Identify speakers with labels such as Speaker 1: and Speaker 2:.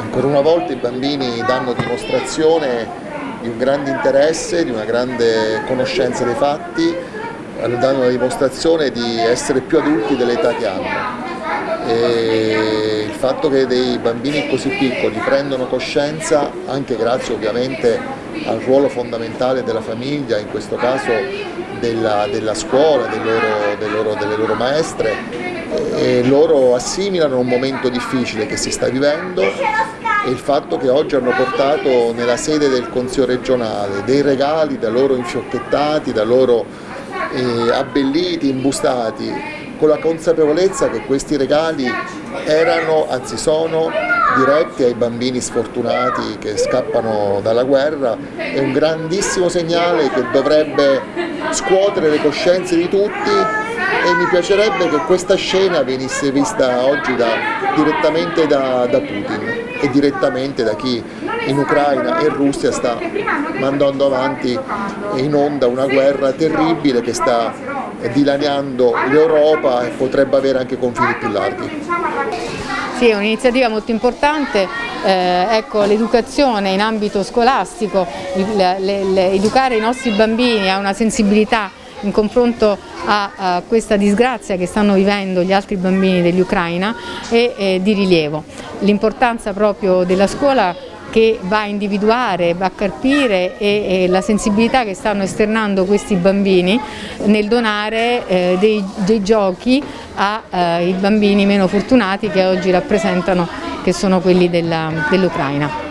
Speaker 1: Ancora una volta i bambini danno dimostrazione di un grande interesse, di una grande conoscenza dei fatti, danno la dimostrazione di essere più adulti dell'età che hanno. E il fatto che dei bambini così piccoli prendano coscienza, anche grazie ovviamente al ruolo fondamentale della famiglia, in questo caso della, della scuola, del loro, del loro, delle loro maestre, e loro assimilano un momento difficile che si sta vivendo e il fatto che oggi hanno portato nella sede del Consiglio regionale dei regali da loro infiocchettati, da loro eh, abbelliti, imbustati, con la consapevolezza che questi regali erano, anzi sono, diretti ai bambini sfortunati che scappano dalla guerra, è un grandissimo segnale che dovrebbe scuotere le coscienze di tutti e mi piacerebbe che questa scena venisse vista oggi da, direttamente da, da Putin e direttamente da chi in Ucraina e Russia sta mandando avanti in onda una guerra terribile che sta dilaniando l'Europa e potrebbe avere anche confini più larghi.
Speaker 2: Sì, è un'iniziativa molto importante, eh, ecco, l'educazione in ambito scolastico, le, le, le, educare i nostri bambini a una sensibilità in confronto a, a, questa disgrazia che stanno vivendo gli altri bambini dell'Ucraina è, è di rilievo. L'importanza proprio della scuola che va a individuare, va a carpire e, e la sensibilità che stanno esternando questi bambini nel donare eh, dei, dei, giochi ai eh, bambini meno fortunati che oggi rappresentano, che sono quelli dell'Ucraina.